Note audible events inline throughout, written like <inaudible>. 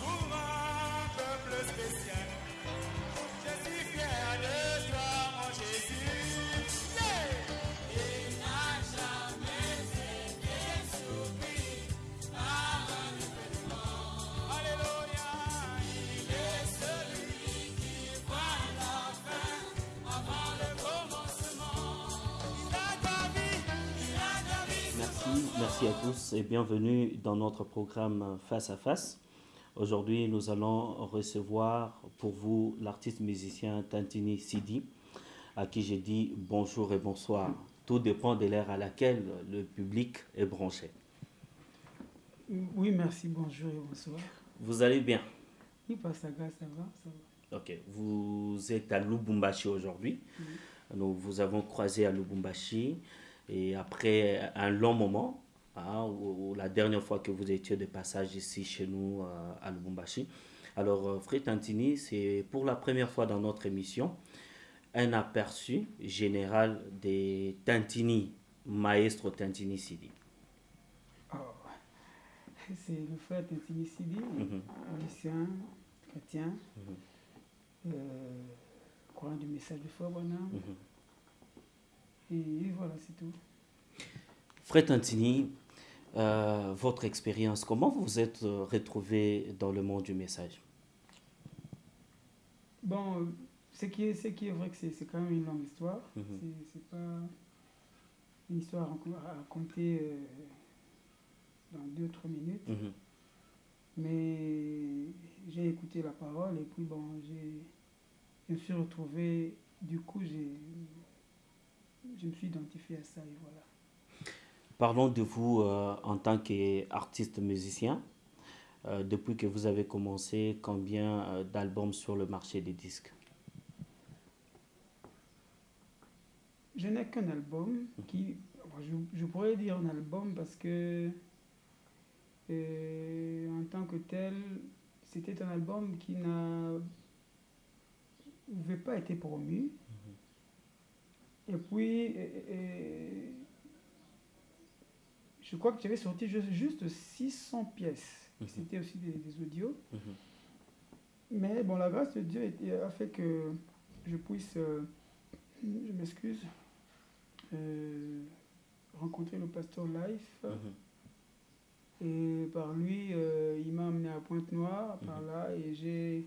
Pour un peuple spécial. Merci, à tous et bienvenue dans notre programme Face à Face. Aujourd'hui, nous allons recevoir pour vous l'artiste musicien Tantini Sidi, à qui j'ai dit bonjour et bonsoir. Tout dépend de l'ère à laquelle le public est branché. Oui, merci, bonjour et bonsoir. Vous allez bien? Oui, Pasaga, ça va, ça va. Ok, vous êtes à Lubumbashi aujourd'hui. Nous vous avons croisé à Lubumbashi et après un long moment, hein, ou, ou la dernière fois que vous étiez de passage ici chez nous euh, à Lubumbashi. Alors, euh, Fred Tantini, c'est pour la première fois dans notre émission un aperçu général des Tantini, maestro Tantini Sidi. Oh, C'est le frère Tintini Sidi, Mhm. musicien, chrétien, euh, croyant du message de Frère Bonham. Mhm. Et voilà, c'est tout. Fred Tantini, euh, votre expérience, comment vous vous êtes euh, retrouvé dans le monde du message? Bon, euh, ce qui est, ce qui est vrai que c'est quand même une longue histoire. Mhm. C'est- C'est pas une histoire à raconter- euh, dans deux, trois minutes. Mhm. Mais j'ai écouté la parole et puis bon, je me suis retrouvé, du coup, je me suis identifié à ça et voilà. Parlons de vous euh, en tant qu'artiste musicien. Euh, depuis que vous avez commencé, combien euh, d'albums sur le marché des disques? Je n'ai qu'un album qui, je, je pourrais dire un album parce que en tant que tel, c'était un album qui n'a n'avait pas été promu. Et puis, je crois que j'avais sorti juste, juste 600 pièces. Mhm. C'était aussi des, des audios. Mhm. Mais bon, la grâce de Dieu a fait que je puisse, euh, je m'excuse, euh, rencontrer le pasteur Life. Mhm. Et par lui, euh, il m'a amené à Pointe-Noire, par là, et j'ai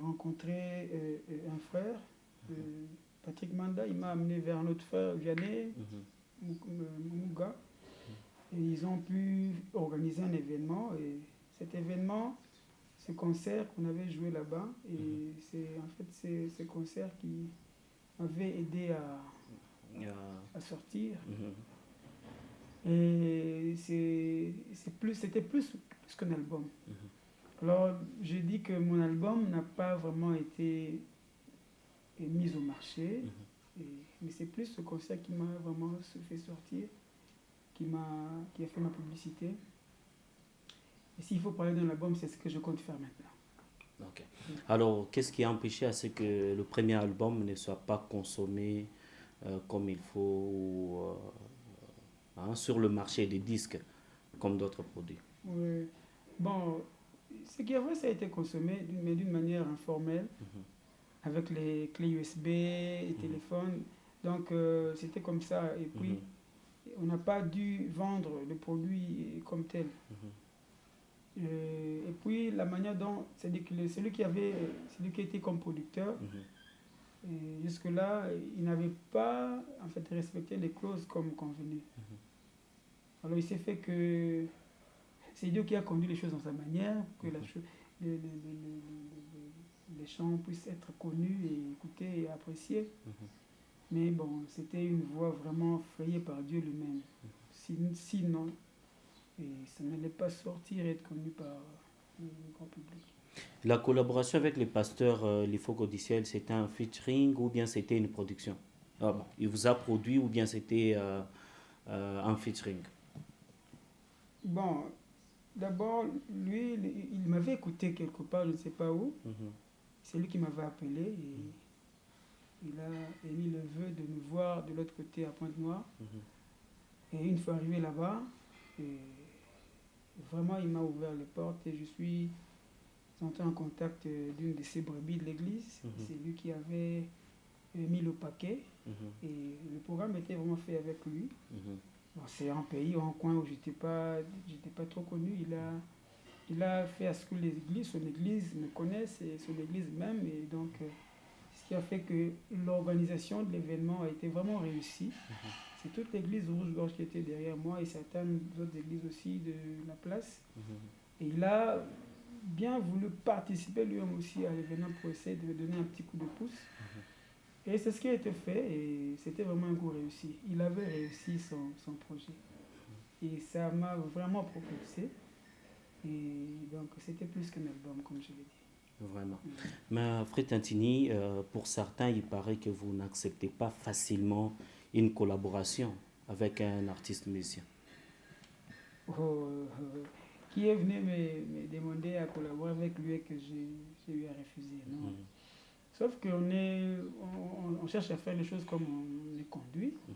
rencontré un frère, Patrick Manda. Il m'a amené vers notre frère Vianney Mhm. Et ils ont pu organiser un événement. Et cet événement, ce concert qu'on avait joué là-bas, et Mhm. c'est en fait c'est ce concert qui m'avait aidé à, Euh, à sortir. mhm. Et c'est c'est plus, c'était plus, plus qu'un album. Mhm. Alors, j'ai dit que mon album n'a pas vraiment été mis au marché. Et- mais c'est plus ce concert qui m'a vraiment fait sortir, qui, m'a, qui a fait ma publicité. Et s'il faut parler d'un album, c'est ce que je compte faire maintenant. Alors, qu'est-ce qui a empêché à ce que le premier album ne soit pas consommé euh, comme il faut ou, euh, hein, sur le marché des disques comme d'autres produits? Ouais. Bon, ce qui est vrai, ça a été consommé, mais d'une manière informelle, Mhm. avec les clés USB, les téléphones. Donc, euh, c'était comme ça. Et puis, Mhm. On n'a pas dû vendre le produit comme tel. Mhm. Euh, et puis, la manière dont, c'est-à-dire que celui qui avait, celui qui était comme producteur, Mhm. et jusque-là, il n'avait pas, en fait, respecté les clauses comme convenu. Alors, il s'est fait que c'est Dieu qui a conduit les choses dans sa manière, pour que la les chants puissent être connus et écoutés et appréciés. Mhm. Mais bon, c'était une voie vraiment frayée par Dieu lui-même. Sin- Sinon, et ça n'allait pas sortir et être connu par le grand public. La collaboration avec les pasteurs euh, Lifo Codiciel, c'était un featuring ou bien c'était une production? Ah bon, Il vous a produit ou bien c'était euh, euh, un featuring? Bon, d'abord, lui, il, il m'avait écouté quelque part, je ne sais pas où. Mhm. C'est lui qui m'avait appelé et il a émis le vœu de nous voir de l'autre côté à Pointe-Noire. Mhm. Et une fois arrivé là-bas, vraiment, il m'a ouvert les portes et je suis entré en contact euh, d'une de ces brebis de l'église. Mhm. C'est lui qui avait euh, mis le paquet Mhm. et le programme était vraiment fait avec lui. Bon, c'est un pays, un coin où j'étais pas, j'étais pas trop connu. Il a, il a fait à ce que les églises, son église me connaisse et son église même. Et donc, euh, qui a fait que l'organisation de l'événement a été vraiment réussie. C'est toute l'église Rouge-Gorge qui était derrière moi et certaines autres églises aussi de la place. Mhm. Et il a bien voulu participer lui-même aussi à l'événement pour essayer de me donner un petit coup de pouce. Et c'est ce qui a été fait et c'était vraiment un coup réussi. Il avait réussi son, son projet. Et ça m'a vraiment propulsé. Et donc c'était plus qu'un album, comme je l'ai dit. Vraiment. Mais Fred Tantini, euh, pour certains, il paraît que vous n'acceptez pas facilement une collaboration avec un artiste musicien. Oh, euh, euh, qui est venu me, me demander à collaborer avec lui et que j'ai j'ai eu à refuser. Non? Mhm. Sauf qu'on est, on, on- cherche à faire les choses comme on est conduit. Mhm.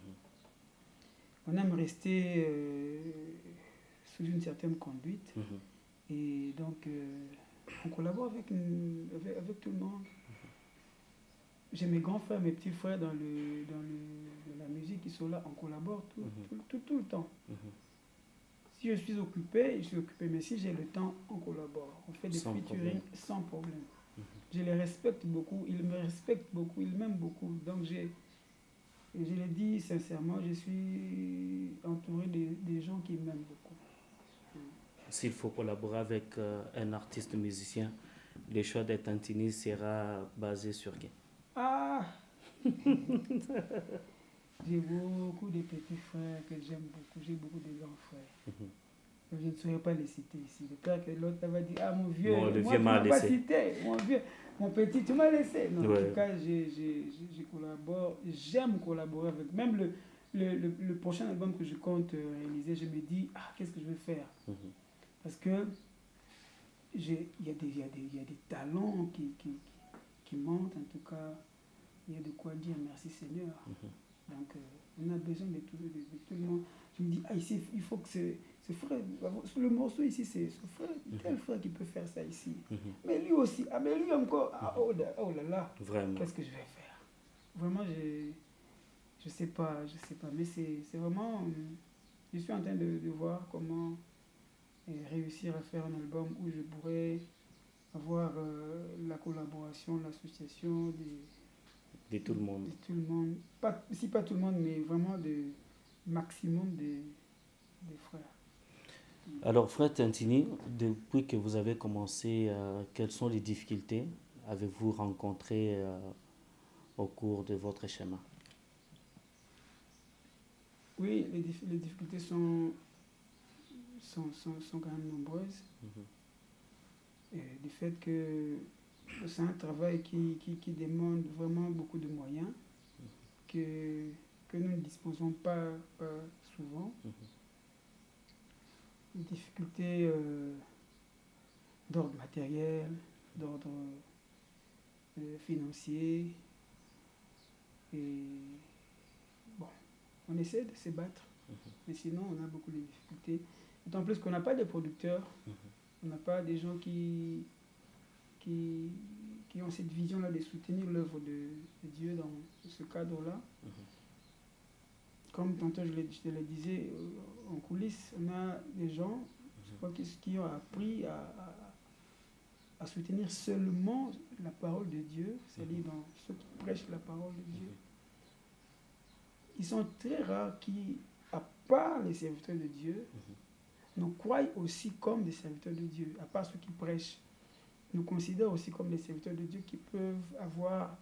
On aime rester euh, sous une certaine conduite. Mhm. Et donc, on collabore avec, une- avec, avec tout le monde. J'ai mes grands frères, mes petits frères dans, le, dans le, dans la musique qui sont là. On collabore tout, Mhm. tout, tout, tout le temps. Mhm. Si je suis occupé, je suis occupé. Mais si j'ai le temps, on collabore. On fait des Sans featuring problème. sans problème. Mhm. Je les respecte beaucoup. Ils me respectent beaucoup. Ils m'aiment beaucoup. Donc, j'ai, je le dis sincèrement, je suis entouré de, des gens qui m'aiment beaucoup. S'il faut collaborer avec euh, un artiste musicien, le choix de Tantini sera basé sur qui? Ah <laughs> J'ai beaucoup de petits frères que j'aime beaucoup. J'ai beaucoup de grands frères. Mhm. Je ne saurais pas les citer ici. Le père que l'autre va dire Ah mon vieux, Bon, le moi, vieux tu m'a m'as pas laissé. cité. Mon vieux, mon petit, tu m'as laissé. Non, En tout cas, j'ai- j'ai- je collabore. J'aime collaborer avec. Même le, le, le, le prochain album que je compte euh, réaliser, je me dis Ah, qu'est-ce que je vais faire? Mhm. Parce que il y, a des- il y, y a des talents qui, qui, qui, montent, en tout cas. Il y a de quoi dire merci Seigneur. Mhm. Donc, euh, on a besoin de tout, de, de tout le monde. Je me dis, ah, ici, il faut que ce, ce frère, le morceau ici, c'est ce frère, tel frère qui peut faire ça ici. Mhm. Mais lui aussi, ah, mais lui encore, ah, oh, là, oh là là, qu'est-ce que je vais faire? Vraiment, je je sais pas, je sais pas, mais c'est vraiment, je suis en train de, de voir comment euh, réussir à faire un album où je pourrais avoir euh, la collaboration, l'association De tout le monde. de tout le monde. Pas, si pas tout le monde, mais vraiment de maximum des, des frères. Alors, Fred Tantini, depuis que vous avez commencé, euh, quelles sont les difficultés avez-vous rencontrées euh, au cours de votre chemin? Oui, les difficultés sont, sont, sont, sont quand même nombreuses. Mhm. Et du fait que c'est un travail qui, qui, qui demande vraiment beaucoup de moyens que, que nous ne disposons pas, pas souvent. Mhm. Difficultés euh, d'ordre matériel, d'ordre euh, financier. Et bon, on essaie de se battre, mais sinon on a beaucoup de difficultés. D'autant plus qu'on n'a pas de producteurs, Mhm. on n'a pas des gens qui, qui, qui ont cette vision-là de soutenir l'œuvre de, de Dieu dans ce cadre-là. Mhm. Comme tantôt je te le disais euh, en coulisses, on a des gens je crois, qui, qui ont appris à, à- à soutenir seulement la parole de Dieu, c'est-à-dire dans ceux qui prêchent la parole de Dieu. Ils sont très rares qui, à part les serviteurs de Dieu, nous croient aussi comme des serviteurs de Dieu, à part ceux qui prêchent. Nous considèrent aussi comme des serviteurs de Dieu qui peuvent avoir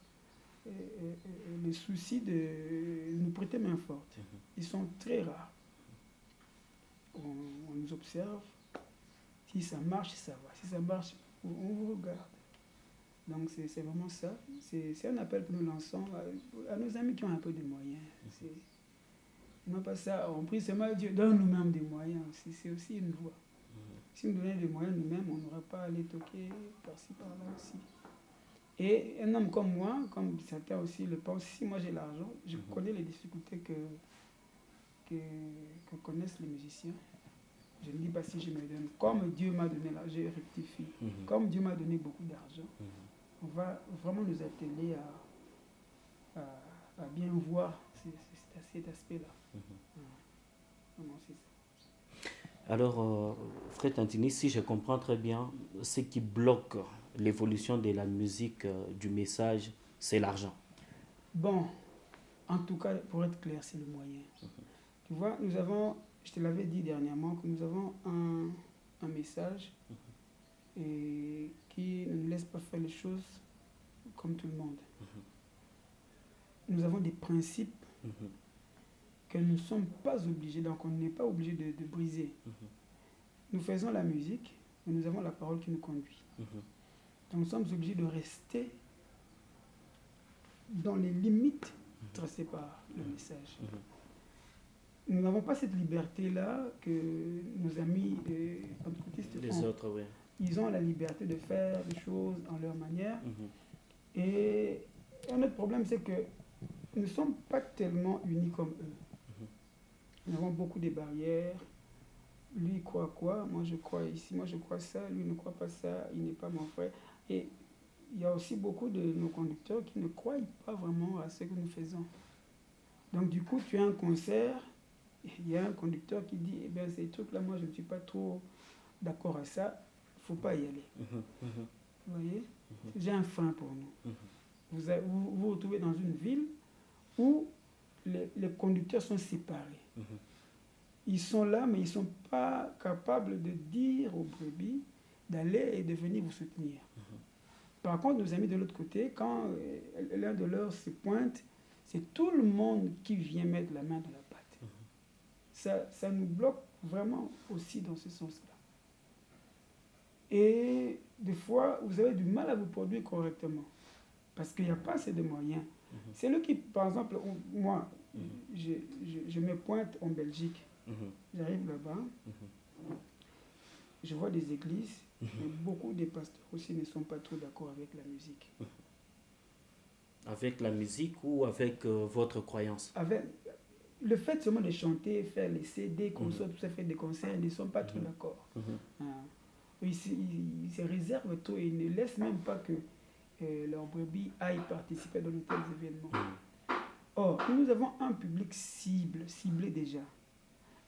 euh, euh, euh, le souci de nous prêter main forte. Mhm. Ils sont très rares. On, on nous observe. Si ça marche, ça va. Si ça marche, on vous regarde. Donc c'est vraiment ça. C'est c'est un appel que nous lançons à, à nos amis qui ont un peu de moyens. C'est- Non pas ça, on prie seulement Dieu, donne nous-mêmes des moyens. aussi. C'est aussi une voie. Si nous donnions des moyens nous-mêmes, on n'aurait pas à les toquer par-ci, par-là aussi. Et un homme comme moi, comme certains aussi le pensent, si moi j'ai l'argent, je Mhm. connais les difficultés que, que, que connaissent les musiciens. Je ne dis pas si je me donne. Comme Dieu m'a donné l'argent, je rectifie. Mhm. Comme Dieu m'a donné beaucoup d'argent, Mhm. on va vraiment nous atteler à, à, à bien voir ce- ce- cet aspect-là. Mhm. Ça. Alors, euh, Fred Antini, si je comprends très bien, ce qui bloque l'évolution de la musique, euh, du message, c'est l'argent. Bon, en tout cas, pour être clair, c'est le moyen. Tu vois, nous avons, je te l'avais dit dernièrement, que nous avons un, un message et qui ne nous laisse pas faire les choses comme tout le monde. Nous avons des principes Mhm. Que nous ne sommes pas obligés, donc on n'est pas obligé de, de briser. Mhm. Nous faisons la musique, mais nous avons la parole qui nous conduit. Mhm. Donc nous sommes obligés de rester dans les limites tracées par le message. Mhm. Nous n'avons pas cette liberté-là que nos amis euh, pentecôtistes Les ont. autres, oui. Ils ont la liberté de faire les choses en leur manière. Mhm. Et un autre problème, c'est que nous ne sommes pas tellement unis comme eux. Nous avons beaucoup de barrières. Lui croit quoi? Moi je crois ici, moi je crois ça. Lui ne croit pas ça, il n'est pas mon frère. Et il y a aussi beaucoup de nos conducteurs qui ne croient pas vraiment à ce que nous faisons. Donc du coup, tu as un concert, il y a un conducteur qui dit, eh bien ces trucs-là, moi je ne suis pas trop d'accord à ça, il ne faut pas y aller. Mhm. Mhm. Vous voyez? J'ai un frein pour nous. Mhm. Vous vous vous vous retrouvez dans une ville où les, les conducteurs sont séparés. Mhm. Ils sont là, mais ils ne sont pas capables de dire aux brebis d'aller et de venir vous soutenir. Par contre, nos amis de l'autre côté, quand euh, l'un de leurs se pointe, c'est tout le monde qui vient mettre la main dans la pâte. Ça, ça nous bloque vraiment aussi dans ce sens-là. Et des fois, vous avez du mal à vous produire correctement parce qu'il n'y a pas assez de moyens. C'est le qui, par exemple, moi, je, je, je me pointe en Belgique. Mhm. J'arrive là-bas, je vois des églises, mais beaucoup des pasteurs aussi ne sont pas trop d'accord avec la musique. Avec la musique ou avec euh, votre croyance? Avec le fait seulement de chanter, faire les CD, Mhm. concerts, tout ça, faire des concerts, ils ne sont pas trop d'accord. Mhm. Ils, se- ils- ils se réservent tout et ils ne laissent même pas que euh, leurs brebis aillent participer dans de tels événements. Or, nous avons un public cible, ciblé déjà.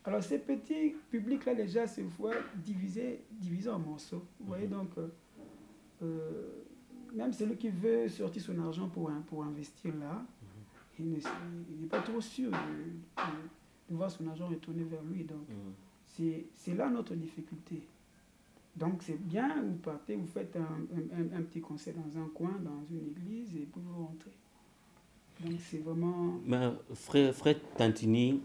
Alors, ces petits publics-là, déjà, se voient divisés, divisés en morceaux. Vous voyez, donc, euh, euh, même celui qui veut sortir son argent pour, pour investir là, il ne- il n'est pas trop sûr de, de- de voir son argent retourner vers lui. Donc, Mhm. c'est c'est là notre difficulté. Donc c'est bien, vous partez, vous faites un, un- un- un petit concert dans un coin, dans une église, et vous rentrez. Donc c'est vraiment... Mais Fred, Fred Tantini,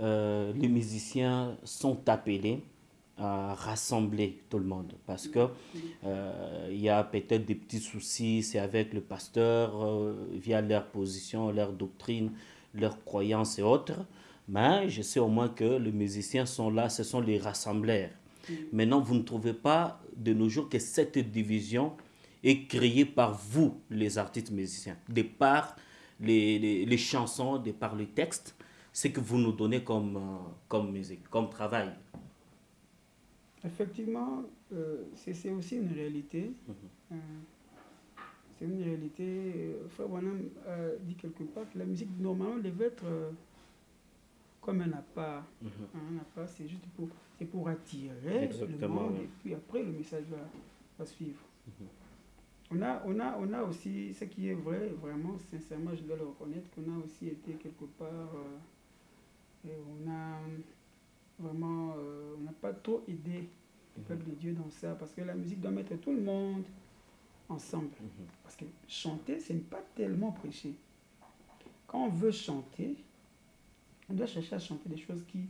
euh, les musiciens sont appelés à rassembler tout le monde parce que euh, il y a peut-être des petits soucis, c'est avec le pasteur euh, via leur position, leur doctrine, leurs croyances et autres. Mais je sais au moins que les musiciens sont là, ce sont les rassembleurs. Maintenant, vous ne trouvez pas de nos jours que cette division est créée par vous, les artistes musiciens, de par les, les, les chansons, de par les textes, ce que vous nous donnez comme, euh, comme musique, comme travail. Effectivement, euh, c'est aussi une réalité. Euh, c'est une réalité. Frère a dit quelque part que la musique, normalement, devait être comme un appât. Mhm. Un appât, c'est juste pour, pour attirer le monde et puis après, le message va, va suivre. On a, on, a, on a aussi, ce qui est vrai, vraiment, sincèrement, je dois le reconnaître, qu'on a aussi été quelque part, euh, et on a vraiment, euh, on n'a pas trop aidé le peuple de Dieu dans ça, parce que la musique doit mettre tout le monde ensemble. Mhm. Parce que chanter, ce n'est pas tellement prêcher. Quand on veut chanter, on doit chercher à chanter des choses qui,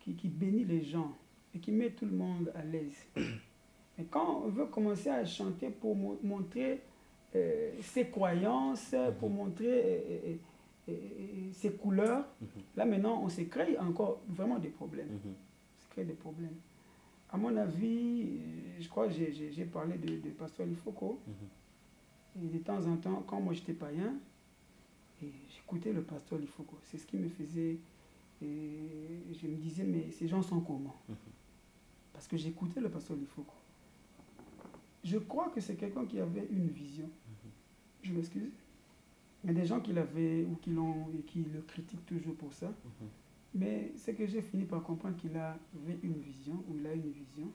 qui, qui bénissent les gens et qui mettent tout le monde à l'aise. <coughs> Mais quand on veut commencer à chanter pour mo- montrer euh, ses croyances, pour montrer euh, euh, ses couleurs, là maintenant on se crée encore vraiment des problèmes. Mhm. On se crée des problèmes. À mon avis, je crois que j'ai- parlé de, de Pasteur Lifoko. Et de temps en temps, quand moi j'étais païen, j'écoutais le pasteur Lifoko. C'est ce qui me faisait. et je me disais, mais ces gens sont comment? Parce que j'écoutais le pasteur Lifoko. Je crois que c'est quelqu'un qui avait une vision. Je m'excuse. Il y a des gens qui l'avaient ou qui l'ont et qui le critiquent toujours pour ça. Mhm. Mais c'est que j'ai fini par comprendre qu'il avait une vision, ou il a une vision,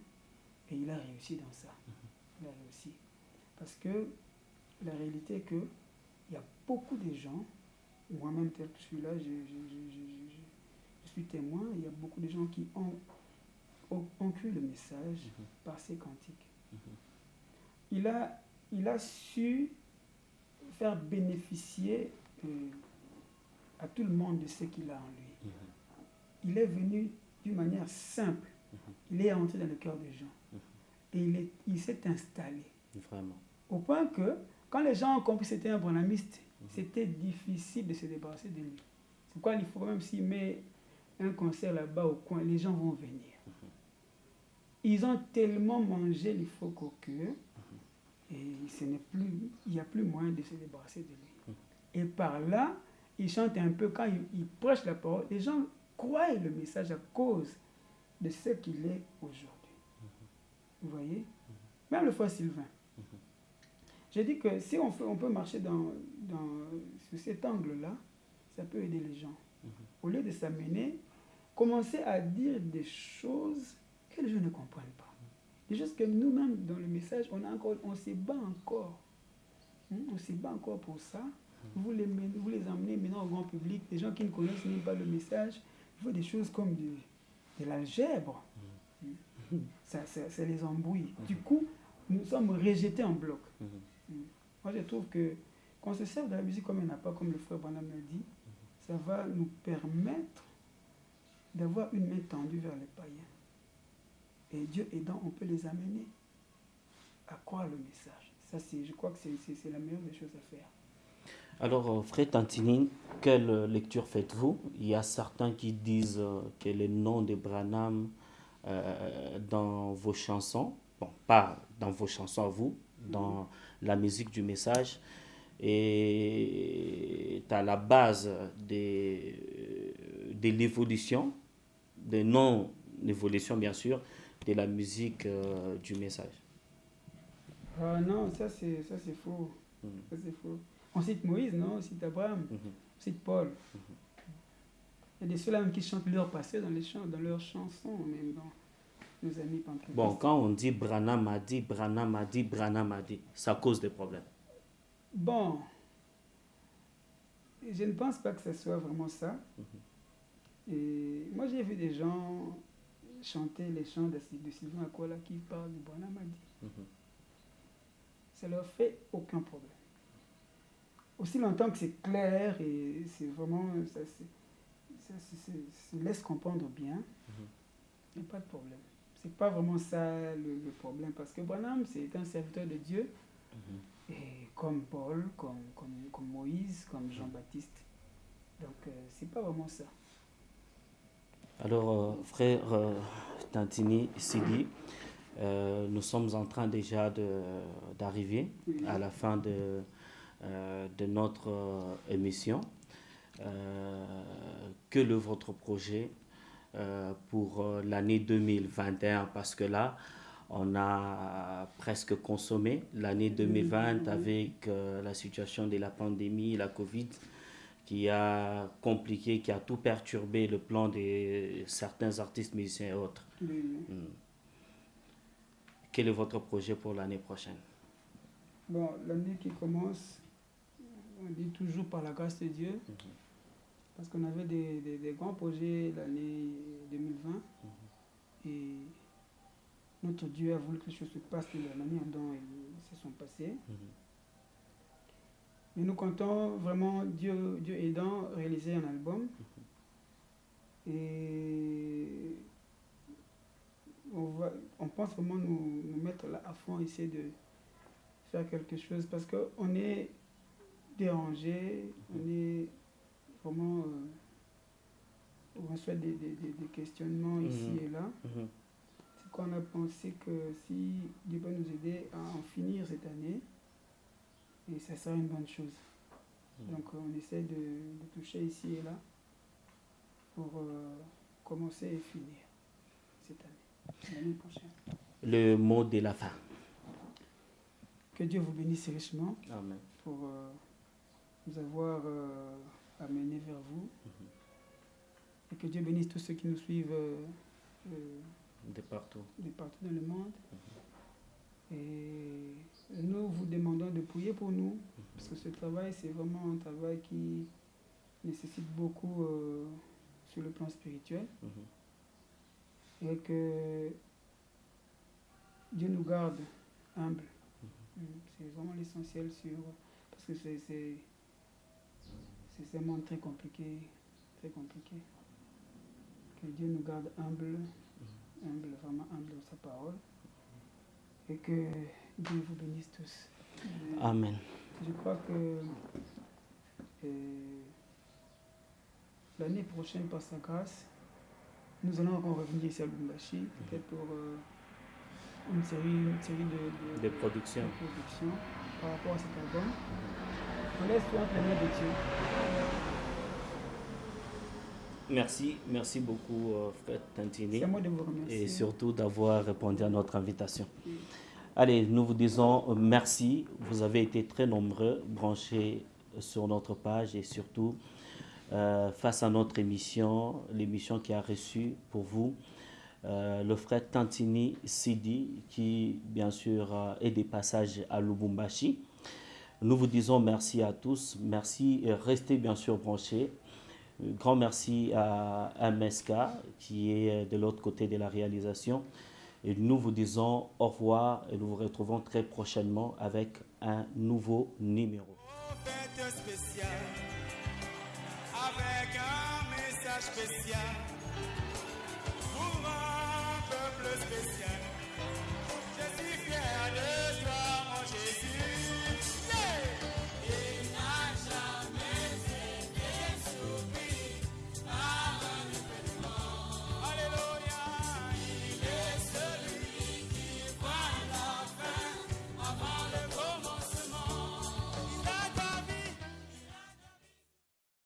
et il a réussi dans ça. Il a réussi. Parce que la réalité est que il y a beaucoup de gens, moi-même tel que je suis là, je, je- je- je- je- je suis témoin, il y a beaucoup de gens qui ont, ont, ont cru le message par ces cantiques. Il a, il a su faire bénéficier euh, à tout le monde de ce qu'il a en lui Mhm. il est venu d'une manière simple. Il est entré dans le cœur des gens. Et il est- il s'est installé. Vraiment. Au point que, quand les gens ont compris que c'était un branamiste, c'était difficile de se débarrasser de lui. C'est pourquoi il faut même s'il met un concert là-bas au coin, les gens vont venir. Ils ont tellement mangé faut qu'au cœur, et ce plus, il n'y a plus moyen de se débarrasser de lui. Et par là, il chante un peu, quand il, prêche la parole, les gens croient le message à cause de ce qu'il est aujourd'hui. Vous voyez? Même le frère Sylvain. J'ai dit que si on, peut marcher dans, dans, sur cet angle-là, ça peut aider les gens. Au lieu de s'amener, commencer à dire des choses que les gens ne comprennent pas. Des choses que nous-mêmes, dans le message, on, a encore, on se bat encore. Hmm, On se bat encore pour ça. Vous les, vous les emmenez maintenant au grand public, des gens qui ne connaissent même pas le message, il faut des choses comme de, de l'algèbre. Hmm. Ça, ça, ça les embrouille. Du coup, nous sommes rejetés en bloc. Moi, je trouve que qu'on se serve de la musique comme il n'a pas, comme le frère Branham l'a dit, ça va nous permettre d'avoir une main tendue vers les païens. Et Dieu aidant, on peut les amener à croire le message. Ça, je crois que c'est, la meilleure des choses à faire. Alors, euh, Frère Tantini, quelle lecture faites-vous? Il y a certains qui disent euh, que le nom de Branham euh, dans vos chansons, bon, pas dans vos chansons à vous, dans la musique du message, est à la base des, de l'évolution, de non-évolution bien sûr, de la musique euh, du message. Ah non, ça c'est, ça c'est faux. Mhm. Ça c'est faux. On cite Moïse, non? On cite Abraham, Mhm. on cite Paul. Il y a des ceux-là qui chantent leur passé dans, les chants, dans leurs chansons, même dans nos amis pentecôtistes. Bon, quand on dit Branham a dit, Branham a dit, Branham a dit, ça cause des problèmes. Bon, je ne pense pas que ce soit vraiment ça. Et moi, j'ai vu des gens chanter les chants de, de Sylvain Akola qui parlent du Branham a dit. Mhm. Ça leur fait aucun problème. Aussi longtemps que c'est clair et c'est vraiment. Ça, ça, ça laisse comprendre bien, il n'y a pas de problème. C'est pas vraiment ça le, le problème parce que Branham, c'est un serviteur de Dieu. Et comme Paul, comme, comme, comme Moïse, comme Jean-Baptiste. Donc, euh, c'est pas vraiment ça. Alors, euh, frère euh, Tantini Sidi, euh, nous sommes en train déjà d'arriver à la fin de, euh, de notre euh, émission. Quel est votre projet pour l'année 2021 Parce que là, on a presque consommé l'année 2020 avec la situation de la pandémie, la Covid, qui a compliqué, qui a tout perturbé le plan de certains artistes, musiciens et autres. Mais, Hmm. Quel est votre projet pour l'année prochaine? Bon, l'année qui commence, on dit toujours par la grâce de Dieu, parce qu'on avait des, des- des grands projets l'année 2020, et notre Dieu a voulu que les choses se passent de la manière dont elles se sont passées. Mais nous comptons vraiment, Dieu, Dieu aidant, réaliser un album. Et on, va, on pense vraiment nous, nous mettre là à fond, essayer de faire quelque chose parce qu'on est dérangé, on est vraiment. euh, on reçoit des, des, des- des questionnements ici Mhm. et là. Mhm. C'est qu'on a pensé que si Dieu peut nous aider à en finir cette année, et ça sera une bonne chose. Donc euh, on essaie de, de toucher ici et là pour euh, commencer et finir cette année. l'année prochaine. Le mot de la fin. Que Dieu vous bénisse richement Amen. pour euh, nous avoir euh, amenés vers vous. Et que Dieu bénisse tous ceux qui nous suivent De partout. de partout dans le monde. Et nous vous pour nous, parce que ce travail, c'est vraiment un travail qui nécessite beaucoup euh, sur le plan spirituel. Mhm. Et que Dieu nous garde humbles. Mm, C'est vraiment l'essentiel sur... Parce que c'est c'est monde très compliqué, très compliqué. Que Dieu nous garde humbles, humbles, vraiment humbles dans sa parole. Et que Dieu vous bénisse tous. Euh, Amen. Je crois que euh, l'année prochaine, par sa grâce, nous allons encore revenir ici à Lubumbashi, peut-être pour euh, une série, une série de, de, De production. de productions par rapport à cet album. On laisse toi un de Dieu. Merci, merci beaucoup, euh, Fred Tantini. C'est à moi de vous remercier. et surtout d'avoir répondu à notre invitation. Allez, nous vous disons euh, merci. Vous avez été très nombreux branchés sur notre page et surtout euh, face à notre émission, l'émission qui a reçu pour vous euh, le frère Tantini Sidi qui bien sûr euh, est des passages à Lubumbashi. Nous vous disons merci à tous, merci et restez bien sûr branchés. Grand merci à MSK qui est de l'autre côté de la réalisation. Et nous vous disons au revoir et nous vous retrouvons très prochainement avec un nouveau numéro. avec un message spécial pour peuple spécial.